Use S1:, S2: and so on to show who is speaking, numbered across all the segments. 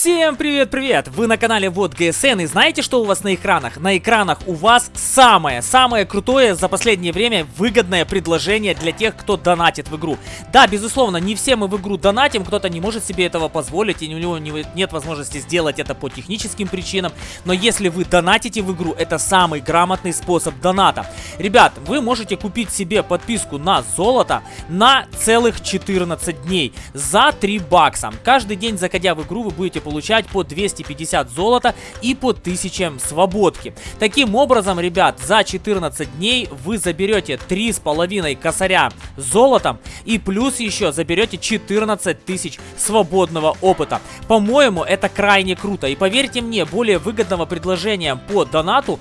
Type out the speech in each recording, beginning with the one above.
S1: Всем привет-привет! Вы на канале Вот ГСН и знаете, что у вас на экранах? На экранах у вас самое-самое крутое за последнее время выгодное предложение для тех, кто донатит в игру. Да, безусловно, не все мы в игру донатим, кто-то не может себе этого позволить, и у него нет возможности сделать это по техническим причинам. Но если вы донатите в игру, это самый грамотный способ доната. Ребят, вы можете купить себе подписку на золото на целых 14 дней за 3 бакса. Каждый день, заходя в игру, вы будете будете получать по 250 золота и по 1000 свободки. Таким образом, ребят, за 14 дней вы заберете 3,5 косаря золотом и плюс еще заберете 14 тысяч свободного опыта. По-моему, это крайне круто. И поверьте мне, более выгодного предложения по донату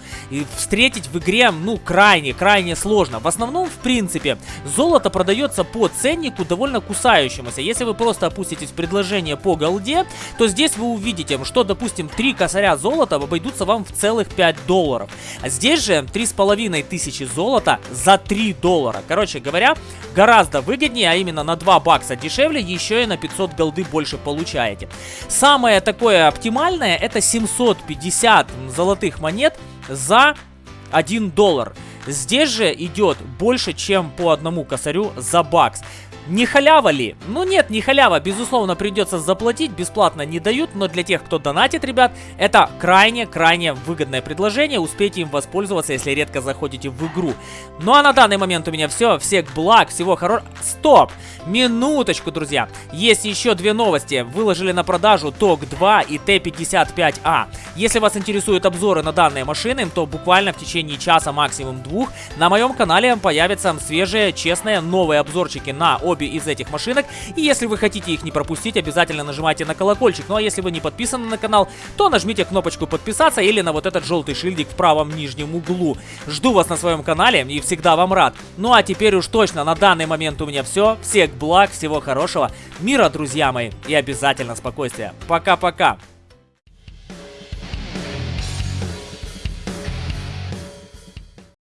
S1: встретить в игре, ну, крайне-крайне сложно. В основном, в принципе, золото продается по ценнику довольно кусающемуся. Если вы просто опуститесь в предложение по голде, то здесь вы увидите, что, допустим, 3 косаря золота обойдутся вам в целых 5 долларов. А здесь же 3,5 тысячи золота за 3 доллара. Короче говоря, гораздо выгоднее, а именно на 2 бакса дешевле, еще и на 500 голды больше получаете. Самое такое оптимальное, это 750 золотых монет за 1 доллар. Здесь же идет больше, чем по одному косарю за бакс. Не халява ли? Ну нет, не халява. Безусловно, придется заплатить. Бесплатно не дают. Но для тех, кто донатит, ребят, это крайне-крайне выгодное предложение. Успейте им воспользоваться, если редко заходите в игру. Ну а на данный момент у меня все. Всех благ, всего хорошего. Стоп! Минуточку, друзья. Есть еще две новости. Выложили на продажу ТОК-2 и Т-55А. Если вас интересуют обзоры на данные машины, то буквально в течение часа, максимум двух, на моем канале появятся свежие, честные, новые обзорчики на обе обе из этих машинок. И если вы хотите их не пропустить, обязательно нажимайте на колокольчик. Ну а если вы не подписаны на канал, то нажмите кнопочку подписаться или на вот этот желтый шильдик в правом нижнем углу. Жду вас на своем канале и всегда вам рад. Ну а теперь уж точно на данный момент у меня все. Всех благ, всего хорошего, мира, друзья мои, и обязательно спокойствия. Пока-пока.